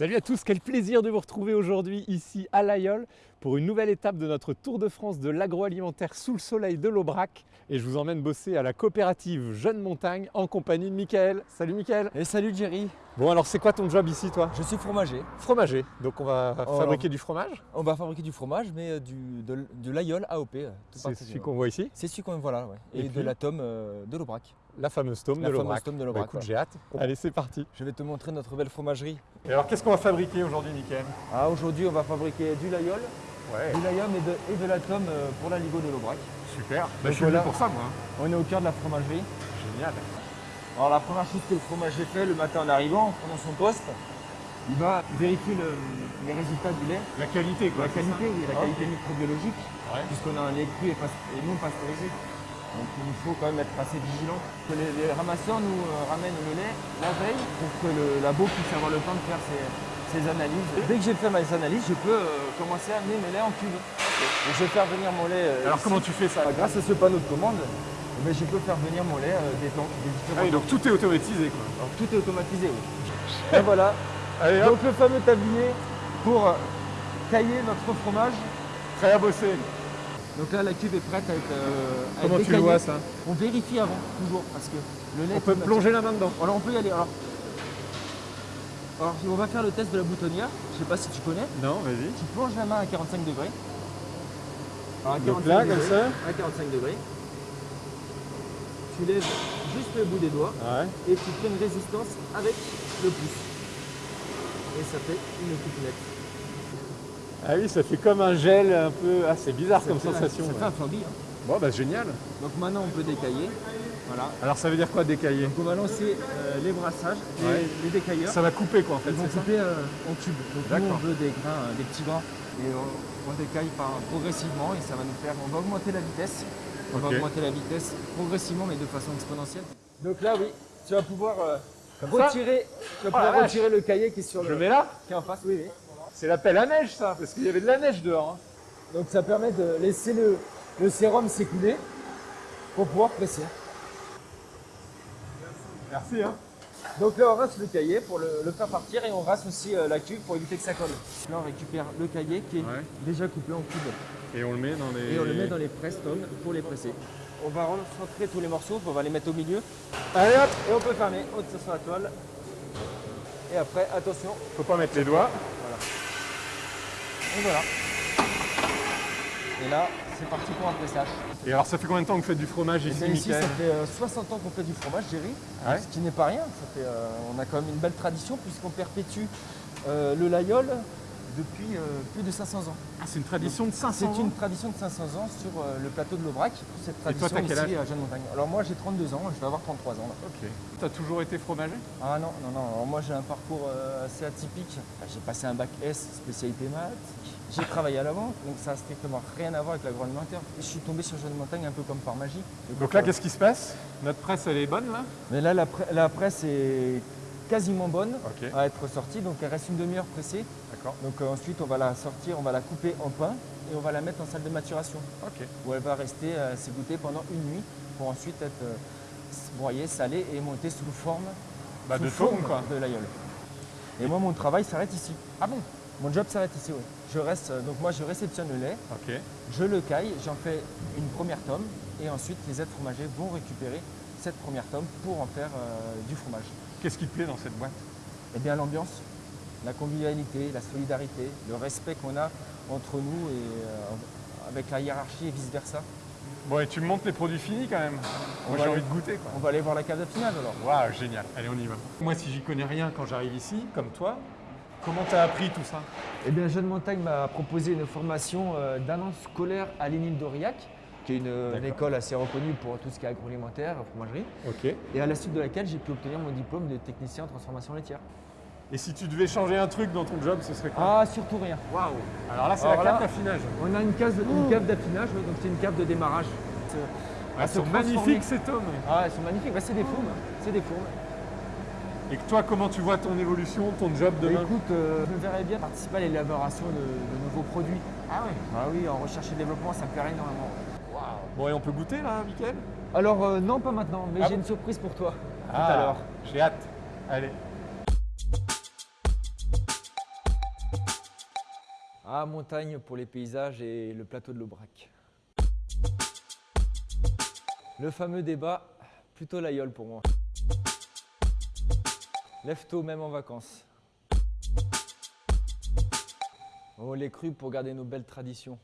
Salut à tous, quel plaisir de vous retrouver aujourd'hui ici à l'Aïol pour une nouvelle étape de notre Tour de France de l'agroalimentaire sous le soleil de l'Aubrac. Et je vous emmène bosser à la coopérative Jeune Montagne en compagnie de Mickaël. Salut Mickaël Et salut Jerry Bon alors c'est quoi ton job ici toi? Je suis fromager. Fromager, donc on va Oh, fabriquer du fromage? On va fabriquer du fromage, mais euh, du, de, de l'aïeul AOP. euh, C'est celui qu'on voit ici? C'est celui qu'on voilà, ouais. Et Et, puis de la tome euh, de l'Aubrac. La fameuse tome La de l'Aubrac. Bah, l'Aubrac, écoute, j'ai hâte. Allez c'est parti. Je vais te montrer notre belle fromagerie. Et alors qu'est-ce qu'on va fabriquer aujourd'hui Mickaël? Ah, Aujourd'hui, on va fabriquer du laïol, Ouais, du laïum et de, et de la tome euh, pour la Ligo de l'Aubrac. super. Bah, Donc je suis venu pour ça moi. hein. On est au cœur de la fromagerie. Génial. Alors la première chose que le fromager fait le matin en arrivant, en prenant son poste, il va vérifier le- les résultats du lait. La qualité quoi. La qualité, oui, la Ah, qualité microbiologique, Ouais. puisqu'on a un lait cru et, pas- et non pasteurisé. Donc il faut quand même être assez vigilant. Que les, les ramasseurs nous euh, ramènent le lait la veille pour que le labo puisse avoir le temps de faire ses, ses analyses. Dès que j'ai fait mes analyses, je peux euh, commencer à amener mes laits en. Donc je vais faire venir mon lait. euh, Alors ici. comment tu fais ça Grâce à ce panneau de commande, ben, je peux faire venir mon lait des tanks, des différents Ah oui, donc tout est automatisé quoi. Tout est automatisé, oui. Et voilà. Allez Donc le fameux tablier pour tailler notre fromage. prêt à bosser. Donc là, la cuve est prête à être, euh, à Comment être tu le vois ça On vérifie avant, toujours, parce que le lait... On peut plonger la main dedans. Alors on peut y aller. Alors, alors on va faire le test de la boutonnière. Je sais pas si tu connais. Non, vas-y. Tu plonges la main à 45 degrés. Alors, à Donc 45 là, degrés, comme ça À 45 degrés. Tu lèves juste le bout des doigts Ouais. et tu fais une résistance avec le pouce. Et ça fait une coupe nette. Ah oui, ça fait comme un gel un peu. Ah, c'est bizarre Ça comme sensation. Ça ouais. fait un flambi. hein. Bon, bah génial. Donc maintenant on peut décailler. Voilà. Alors ça veut dire quoi décailler Donc on va lancer euh, les brassages, les, Ouais. les décailleurs. Ça va couper quoi en fait, Ils vont couper euh, en tubes. Donc nous on veut des grains, euh, des petits grains. Et on, on décaille par, progressivement et ça va nous faire. On va augmenter la vitesse. On va augmenter la vitesse progressivement mais de façon exponentielle. Donc là oui, tu vas pouvoir euh, ça retirer, tu vas Oh pouvoir retirer le cahier qui est sur Je le le mets là qui est en face. Oui, oui. C'est la pelle à neige ça, parce qu'il y avait de la neige dehors. hein. Donc ça permet de laisser le, le sérum s'écouler pour pouvoir presser. Merci hein. Donc là on rince le cahier pour le, le faire partir et on rince aussi euh, la cuve pour éviter que ça colle. Là on récupère le cahier qui est Ouais. déjà coupé en cubes Et on le met dans les. et on le met dans les pour les presser. On va recentrer tous les morceaux, on va les mettre au milieu Allez hop et on peut fermer, on tire sur la toile. Et après attention, Faut pas mettre les doigts. Et voilà. Et là c'est parti pour un pressage. Et alors ça fait combien de temps que vous faites du fromage ici, ici ça fait euh, 60 ans qu'on fait du fromage, Jerry. Ouais. Ce qui n'est pas rien. Ça fait, euh, on a quand même une belle tradition puisqu'on perpétue euh, le laïol depuis euh, plus de 500 ans. Ah, c'est une tradition de 500 C'est ans une tradition de 500 ans sur euh, le plateau de l'Aubrac. Cette Et toi, tradition t'as quel ici à Jeanne Montagne. Alors moi j'ai 32 ans, je vais avoir 33 ans là. Ok. T'as toujours été fromager? Ah non, non, non. Alors moi j'ai un parcours euh, assez atypique. J'ai passé un bac S, spécialité maths. J'ai travaillé à la banque, donc ça n'a strictement rien à voir avec l'agroalimentaire. Et je suis tombé sur Jeanne Montagne un peu comme par magie. Donc là, qu'est-ce qui se passe? Notre presse, elle est bonne là? Mais là la, pre- la presse est quasiment bonne à être sortie, donc elle reste une demi-heure pressée. D'accord. Donc euh, ensuite on va la sortir, on va la couper en pain et on va la mettre en salle de maturation. Ok. où elle va rester euh, s'égoutter pendant une nuit pour ensuite être euh, broyée, salée et montée sous forme Bah, sous de forme quoi. de l'aïeul. Et moi mon travail s'arrête ici. Ah bon? Mon job s'arrête ici, oui. Je reste, euh, donc moi je réceptionne le lait, Ok. je le caille, j'en fais une première tome et ensuite les aides fromagers vont récupérer cette première tome pour en faire du fromage. Qu'est-ce qui te plaît dans cette boîte? Eh bien l'ambiance, la convivialité, la solidarité, le respect qu'on a entre nous et euh, avec la hiérarchie et vice versa. Bon, et tu me montres les produits finis quand même. Moi, j'ai envie de goûter quoi. On va aller voir la cave de finale alors. Waouh, génial. Allez, on y va. Moi, si j'y connais rien quand j'arrive ici, comme toi, comment t'as appris tout ça? Eh bien, Jeune Montagne m'a proposé une formation euh, d'un an scolaire à Lénine d'Aurillac, qui est une, une D'accord. école assez reconnue pour tout ce qui est agroalimentaire, fromagerie, Ok. et à la suite de laquelle j'ai pu obtenir mon diplôme de technicien en transformation laitière. Et si tu devais changer un truc dans ton job, ce serait quoi Ah, surtout rien. Waouh Alors là, c'est la carte d'affinage. On a une, case, une cave d'affinage, donc c'est une cave de démarrage. Elles sont magnifiques ces tomes. Ah, elles sont magnifiques. Bah, c'est des fourmes. C'est des fourmes. Et que toi, comment tu vois ton évolution, ton job Bah, demain écoute, euh, je me verrais bien participer à l'élaboration de, de nouveaux produits. Ah ouais Ah oui, en recherche et développement, ça me plairait énormément. Bon, et on peut goûter là, Mickaël? Alors, euh, non, pas maintenant, mais Ah j'ai bon une surprise pour toi. Ah, Tout à l'heure. J'ai hâte. Allez. Ah, montagne pour les paysages et le plateau de l'Aubrac. Le fameux débat, plutôt l'aïeul pour moi. Lève tôt même en vacances. Oh, les crues pour garder nos belles traditions.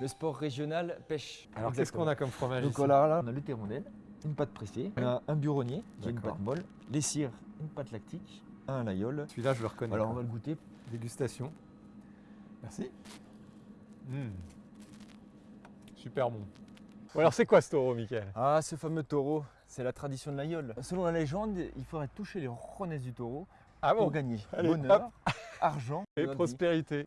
Le sport régional, pêche. Alors qu'est-ce qu'on a comme fromage Donc ici voilà, là, on a le terrondelle, une pâte pressée, on a un buronnier qui est une pâte molle, les cires, une pâte lactique, un. Celui-là, je le reconnais. Alors on va le goûter. Dégustation. Merci. Mmh. Super bon. Alors c'est quoi ce taureau, Mickaël? Ah, ce fameux taureau, c'est la tradition de l'aïeul. Selon la légende, il faudrait toucher les ronnesses du taureau Ah pour gagner Allez, bonheur, argent Et prospérité.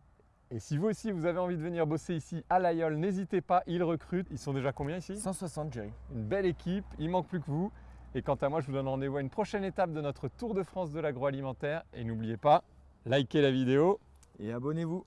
Et si vous aussi vous avez envie de venir bosser ici à l'Aïol, n'hésitez pas, ils recrutent. Ils sont déjà combien ici? 160 Jerry. Une belle équipe, il manque plus que vous. Et quant à moi, je vous donne rendez-vous à une prochaine étape de notre Tour de France de l'agroalimentaire. Et n'oubliez pas, likez la vidéo Et abonnez-vous.